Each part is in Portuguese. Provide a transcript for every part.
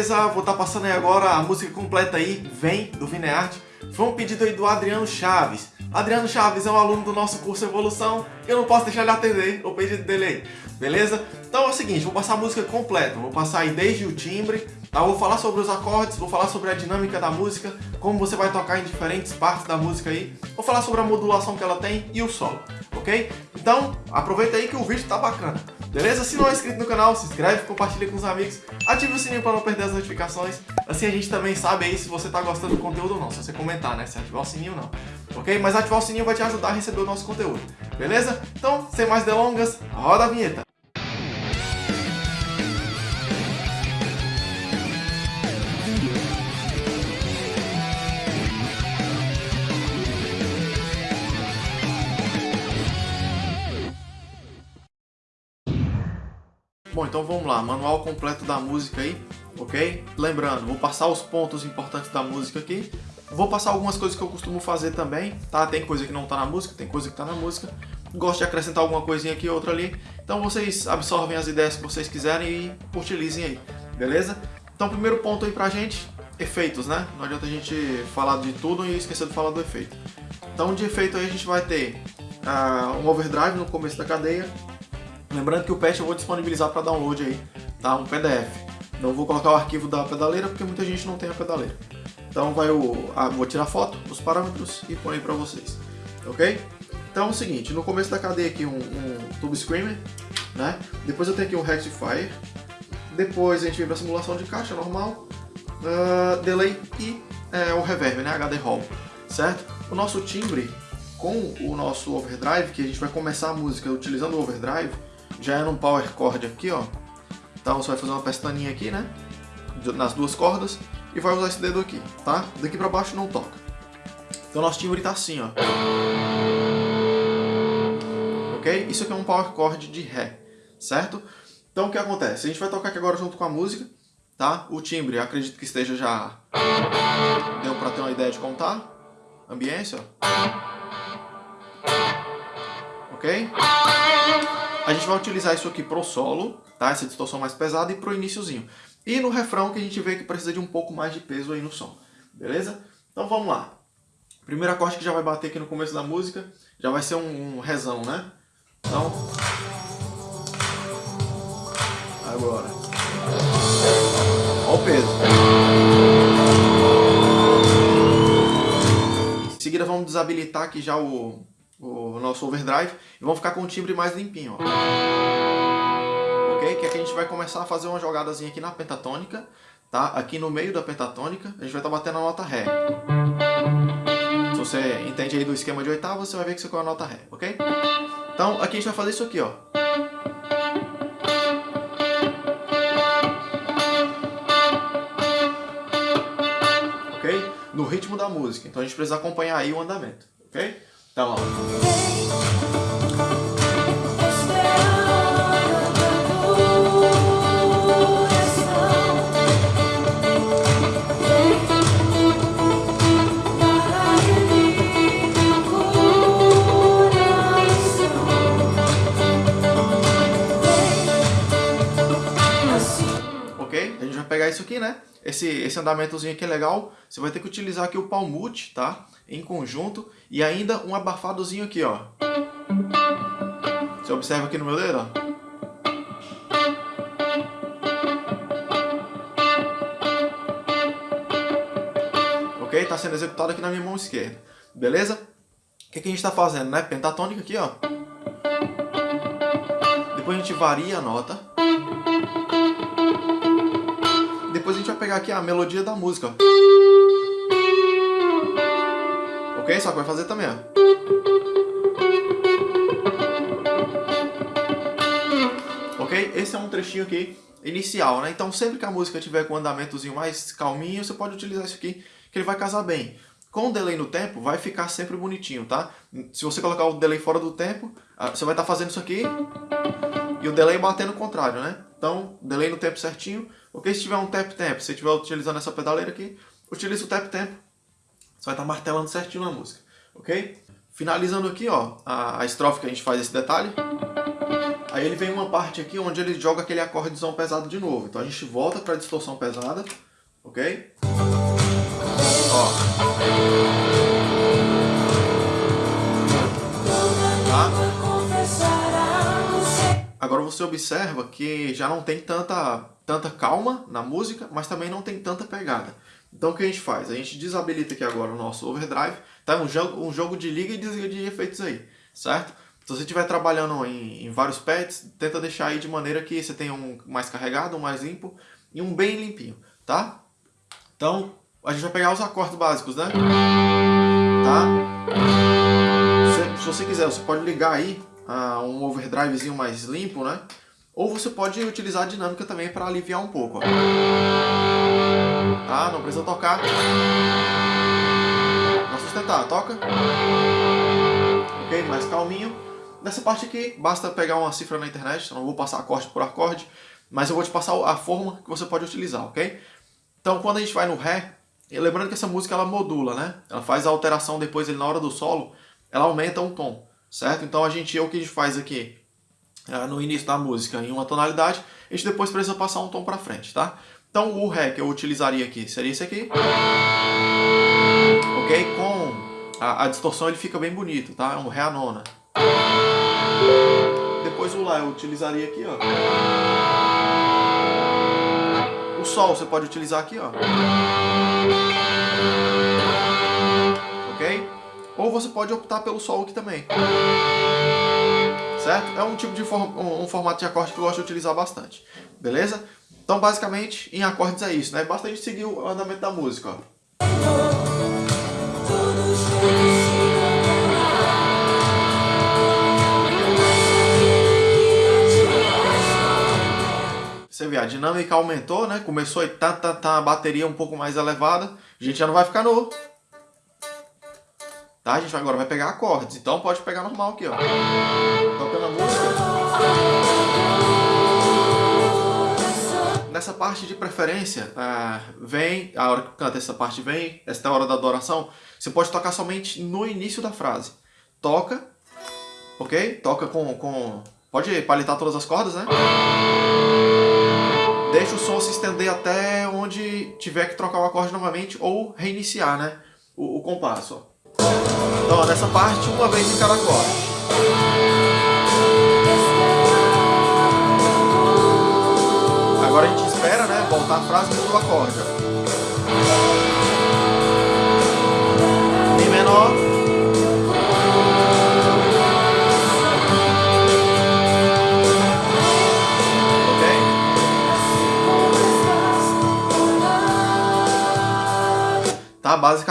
beleza? Vou estar tá passando aí agora a música completa aí, Vem, do Vineart. Foi um pedido aí do Adriano Chaves. Adriano Chaves é um aluno do nosso curso Evolução, eu não posso deixar de atender o pedido dele aí, beleza? Então é o seguinte, vou passar a música completa, vou passar aí desde o timbre, tá? Vou falar sobre os acordes, vou falar sobre a dinâmica da música, como você vai tocar em diferentes partes da música aí, vou falar sobre a modulação que ela tem e o solo, ok? Então, aproveita aí que o vídeo tá bacana. Beleza? Se não é inscrito no canal, se inscreve, compartilha com os amigos, ative o sininho para não perder as notificações. Assim a gente também sabe aí se você está gostando do conteúdo ou não, se você comentar, né? Se ativar o sininho ou não. Ok? Mas ativar o sininho vai te ajudar a receber o nosso conteúdo. Beleza? Então, sem mais delongas, roda a vinheta. Então vamos lá, manual completo da música aí, ok? Lembrando, vou passar os pontos importantes da música aqui, vou passar algumas coisas que eu costumo fazer também, tá? Tem coisa que não tá na música, tem coisa que tá na música, gosto de acrescentar alguma coisinha aqui, outra ali, então vocês absorvem as ideias que vocês quiserem e utilizem aí, beleza? Então primeiro ponto aí pra gente, efeitos, né? Não adianta a gente falar de tudo e esquecer de falar do efeito. Então de efeito aí a gente vai ter uh, um overdrive no começo da cadeia, Lembrando que o patch eu vou disponibilizar para download aí, tá? Um PDF. Não vou colocar o arquivo da pedaleira porque muita gente não tem a pedaleira. Então vai o, ah, vou tirar foto dos parâmetros e aí para vocês, ok? Então é o seguinte, no começo da cadeia aqui um, um Tube Screamer, né? Depois eu tenho aqui um Rectifier, depois a gente vem para simulação de caixa normal, uh, delay e é, o reverb, né? HD Hall, certo? O nosso timbre com o nosso overdrive, que a gente vai começar a música utilizando o overdrive, já é num power chord aqui, ó. Então você vai fazer uma pestaninha aqui, né? Nas duas cordas e vai usar esse dedo aqui, tá? Daqui pra baixo não toca. Então nosso timbre tá assim, ó. Ok? Isso aqui é um power chord de Ré, certo? Então o que acontece? A gente vai tocar aqui agora junto com a música, tá? O timbre, acredito que esteja já... Deu pra ter uma ideia de contar. Ambiência, ó. Ok? A gente vai utilizar isso aqui pro solo, tá? Essa distorção mais pesada e pro iníciozinho. E no refrão que a gente vê que precisa de um pouco mais de peso aí no som, beleza? Então vamos lá. Primeiro acorde que já vai bater aqui no começo da música, já vai ser um, um rezão, né? Então... Agora. Olha o peso. Em seguida vamos desabilitar aqui já o, nosso overdrive e vamos ficar com o timbre mais limpinho, ó. Ok? Que aqui a gente vai começar a fazer uma jogadazinha aqui na pentatônica, tá? Aqui no meio da pentatônica, a gente vai estar tá batendo a nota Ré. Se você entende aí do esquema de oitava, você vai ver que isso é a nota Ré, ok? Então, aqui a gente vai fazer isso aqui, ó. Ok? No ritmo da música. Então a gente precisa acompanhar aí o andamento, ok? Então, ó. Esse, esse andamentozinho aqui é legal. Você vai ter que utilizar aqui o palmute, tá? Em conjunto. E ainda um abafadozinho aqui, ó. Você observa aqui no meu dedo, ó. Ok? Tá sendo executado aqui na minha mão esquerda. Beleza? O que, que a gente está fazendo, né? Pentatônica aqui, ó. Depois a gente varia a nota. Pegar aqui a melodia da música. Ok? Só que vai fazer também, ó. Ok? Esse é um trechinho aqui inicial, né? Então sempre que a música tiver com um andamentozinho mais calminho, você pode utilizar isso aqui, que ele vai casar bem. Com o delay no tempo, vai ficar sempre bonitinho, tá? Se você colocar o delay fora do tempo, ah, você vai estar fazendo isso aqui e o delay batendo o contrário, né? Então, delay no tempo certinho. Ok, se tiver um tap tempo, se estiver utilizando essa pedaleira aqui, utilize o tap tempo. Você vai estar martelando certinho na música, ok? Finalizando aqui, ó, a, a estrofe que a gente faz esse detalhe. Aí ele vem uma parte aqui onde ele joga aquele acordezão pesado de novo. Então a gente volta para a distorção pesada, ok? Ó. você observa que já não tem tanta, tanta calma na música, mas também não tem tanta pegada. Então o que a gente faz? A gente desabilita aqui agora o nosso overdrive, tá? Um jogo, um jogo de liga e desliga de efeitos aí, certo? Se você estiver trabalhando em, em, vários pads, tenta deixar aí de maneira que você tenha um mais carregado, um mais limpo e um bem limpinho, tá? Então, a gente vai pegar os acordes básicos, né? Tá? Se, se você quiser, você pode ligar aí uh, um overdrivezinho mais limpo, né? Ou você pode utilizar a dinâmica também para aliviar um pouco. Ó. Tá? Não precisa tocar. Não sustentar, toca. Ok? Mais calminho. Nessa parte aqui, basta pegar uma cifra na internet, eu não vou passar acorde por acorde, mas eu vou te passar a forma que você pode utilizar, ok? Então, quando a gente vai no Ré, lembrando que essa música ela modula, né? Ela faz a alteração depois, ele, na hora do solo, ela aumenta um tom, certo? Então, a gente, o que a gente faz aqui, é, no início da música, em uma tonalidade, a gente depois precisa passar um tom para frente, tá? Então, o Ré que eu utilizaria aqui seria esse aqui. Ok? Com a, a distorção ele fica bem bonito, tá? É um Ré a nona. Depois o Lá eu utilizaria aqui, ó. O Sol você pode utilizar aqui, ó. Ou você pode optar pelo Sol aqui também. Certo? É um tipo de form um formato de acorde que eu gosto de utilizar bastante. Beleza? Então, basicamente, em acordes é isso, né? Basta a gente seguir o andamento da música, ó. Você vê, a dinâmica aumentou, né? Começou a tá, tá, tá, a bateria um pouco mais elevada. A gente já não vai ficar no... Tá? A gente agora vai pegar acordes. Então pode pegar normal aqui, ó. Tocando a música. Nessa parte de preferência, uh, vem, a hora que canta essa parte vem, esta é a hora da adoração, você pode tocar somente no início da frase. Toca, ok? Toca com... com pode palitar todas as cordas, né? Deixa o som se estender até onde tiver que trocar o acorde novamente ou reiniciar né, o, o compasso. Ó. Então, nessa parte, uma vez em cada acorde. Agora a gente espera né, voltar a frase e o acorde.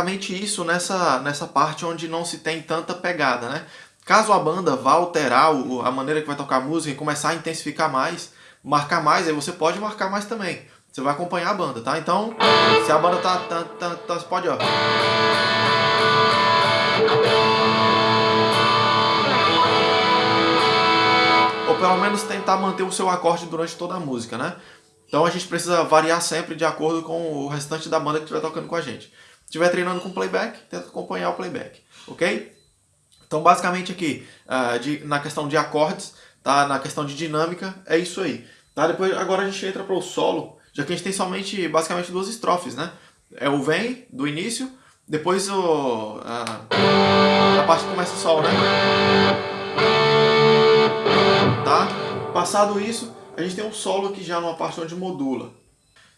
Basicamente isso nessa, nessa parte onde não se tem tanta pegada, né? Caso a banda vá alterar a maneira que vai tocar a música e começar a intensificar mais, marcar mais, aí você pode marcar mais também. Você vai acompanhar a banda, tá? Então, se a banda tá... tá, tá, tá você pode, ó... Ou pelo menos tentar manter o seu acorde durante toda a música, né? Então a gente precisa variar sempre de acordo com o restante da banda que estiver tocando com a gente estiver treinando com playback, tenta acompanhar o playback, ok? Então, basicamente aqui, uh, de, na questão de acordes, tá? na questão de dinâmica, é isso aí. Tá? Depois, agora a gente entra para o solo, já que a gente tem somente, basicamente, duas estrofes, né? É o vem, do início, depois o, uh, a parte que começa o sol, né? Tá? Passado isso, a gente tem um solo aqui já numa parte onde modula.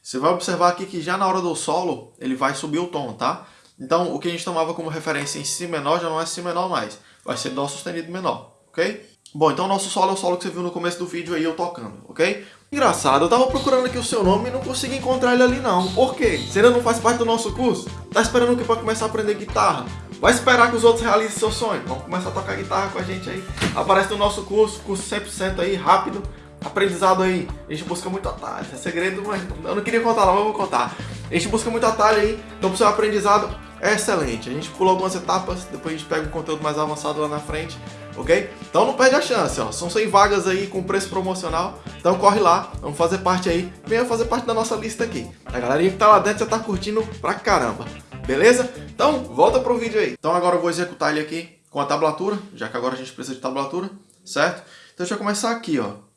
Você vai observar aqui que já na hora do solo, ele vai subir o tom, tá? Então, o que a gente tomava como referência em Si menor já não é Si menor mais. Vai ser Dó sustenido menor, ok? Bom, então o nosso solo é o solo que você viu no começo do vídeo aí eu tocando, ok? Engraçado, eu tava procurando aqui o seu nome e não consegui encontrar ele ali não. Por quê? Você ainda não faz parte do nosso curso? Tá esperando o que pra começar a aprender guitarra? Vai esperar que os outros realizem seu sonho. Vamos começar a tocar guitarra com a gente aí. Aparece no nosso curso, curso 100% aí, rápido aprendizado aí. A gente busca muito atalho. É segredo, mas eu não queria contar não, mas eu vou contar. A gente busca muito atalho aí, então pro seu aprendizado é excelente. A gente pula algumas etapas, depois a gente pega um conteúdo mais avançado lá na frente, ok? Então não perde a chance, ó. São 100 vagas aí com preço promocional. Então corre lá, vamos fazer parte aí. Venha fazer parte da nossa lista aqui. A galerinha que tá lá dentro já tá curtindo pra caramba. Beleza? Então, volta pro vídeo aí. Então agora eu vou executar ele aqui com a tablatura, já que agora a gente precisa de tablatura, certo? Então deixa eu começar aqui, ó.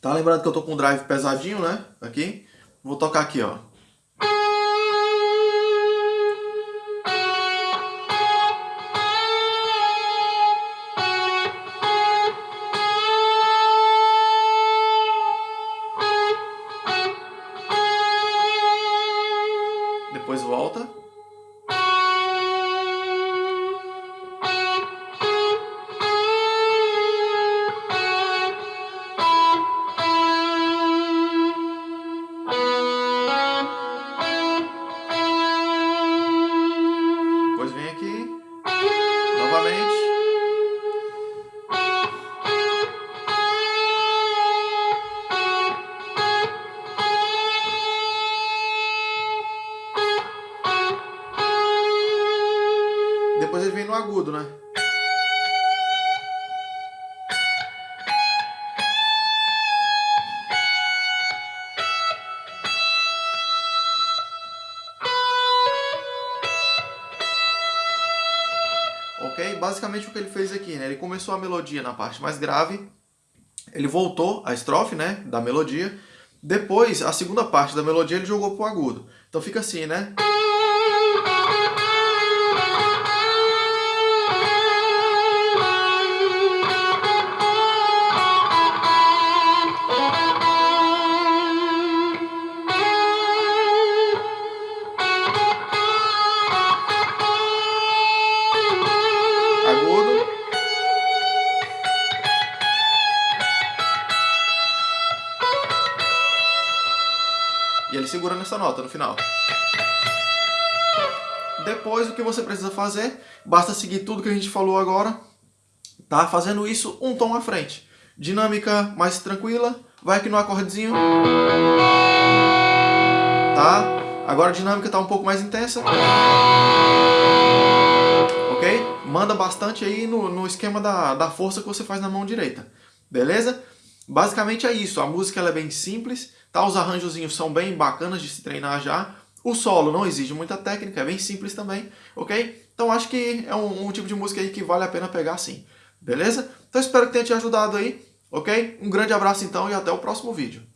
Tá lembrando que eu tô com um drive pesadinho, né? Aqui. Vou tocar aqui, ó. Basicamente o que ele fez aqui, né? Ele começou a melodia na parte mais grave, ele voltou a estrofe, né? Da melodia. Depois, a segunda parte da melodia ele jogou pro agudo. Então fica assim, né? Nessa nota no final. Depois, o que você precisa fazer, basta seguir tudo que a gente falou agora, tá? Fazendo isso um tom à frente. Dinâmica mais tranquila, vai aqui no acordezinho, tá? Agora a dinâmica tá um pouco mais intensa. Ok? Manda bastante aí no, no esquema da, da força que você faz na mão direita. Beleza? Basicamente é isso. A música ela é bem simples, tá? Os arranjozinhos são bem bacanas de se treinar já. O solo não exige muita técnica, é bem simples também, ok? Então acho que é um, um tipo de música aí que vale a pena pegar sim. Beleza? Então espero que tenha te ajudado aí, ok? Um grande abraço então e até o próximo vídeo.